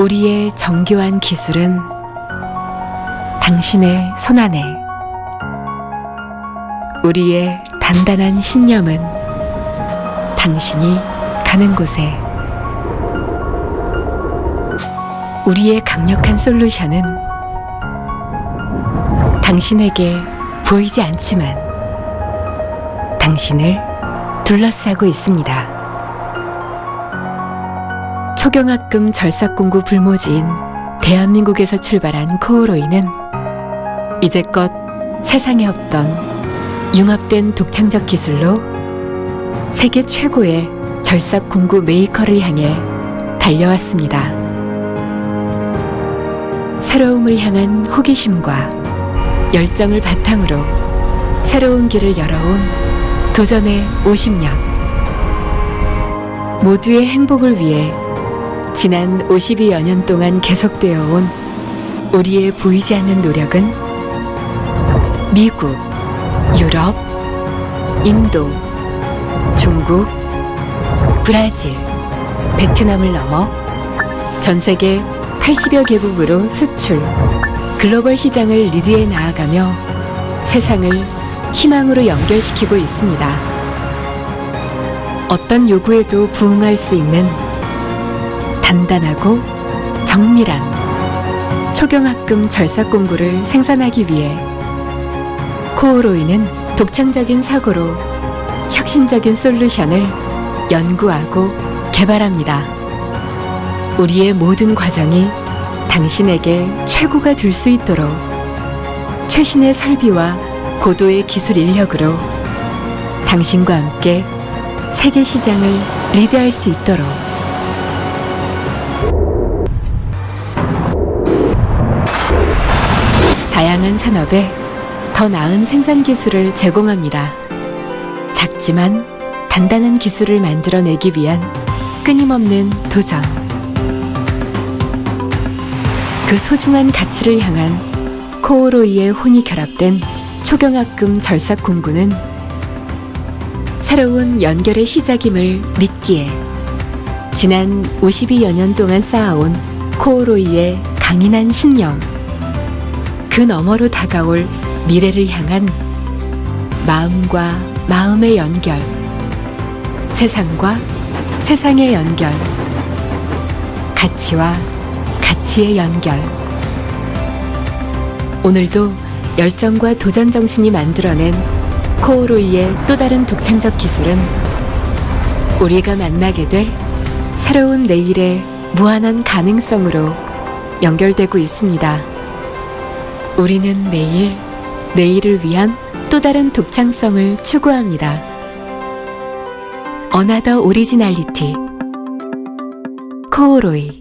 우리의 정교한 기술은 당신의 손안에 우리의 단단한 신념은 당신이 가는 곳에 우리의 강력한 솔루션은 당신에게 보이지 않지만 당신을 둘러싸고 있습니다. 초경학금 절삭공구 불모지인 대한민국에서 출발한 코오로이는 이제껏 세상에 없던 융합된 독창적 기술로 세계 최고의 절삭공구 메이커를 향해 달려왔습니다. 새로움을 향한 호기심과 열정을 바탕으로 새로운 길을 열어온 도전의 50년. 모두의 행복을 위해 지난 52여 년 동안 계속되어 온 우리의 보이지 않는 노력은 미국, 유럽, 인도, 중국, 브라질, 베트남을 넘어 전 세계 80여 개국으로 수출, 글로벌 시장을 리드해 나아가며 세상을 희망으로 연결시키고 있습니다. 어떤 요구에도 부응할 수 있는 단단하고 정밀한 초경합금 절삭 공구를 생산하기 위해 코오로이는 독창적인 사고로 혁신적인 솔루션을 연구하고 개발합니다. 우리의 모든 과정이 당신에게 최고가 될 수 있도록 최신의 설비와 고도의 기술 인력으로 당신과 함께 세계 시장을 리드할 수 있도록 다양한 산업에 더 나은 생산 기술을 제공합니다. 작지만 단단한 기술을 만들어내기 위한 끊임없는 도전. 그 소중한 가치를 향한 코오로이의 혼이 결합된 초경합금 절삭 공구는 새로운 연결의 시작임을 믿기에 지난 52여 년 동안 쌓아온 코오로이의 강인한 신념 그 너머로 다가올 미래를 향한 마음과 마음의 연결. 세상과 세상의 연결. 가치와 가치의 연결. 오늘도 열정과 도전 정신이 만들어낸 코오로이의 또 다른 독창적 기술은 우리가 만나게 될 새로운 내일의 무한한 가능성으로 연결되고 있습니다. 우리는 매일 내일을 위한 또 다른 독창성을 추구합니다. 어나더 오리지널리티 코오로이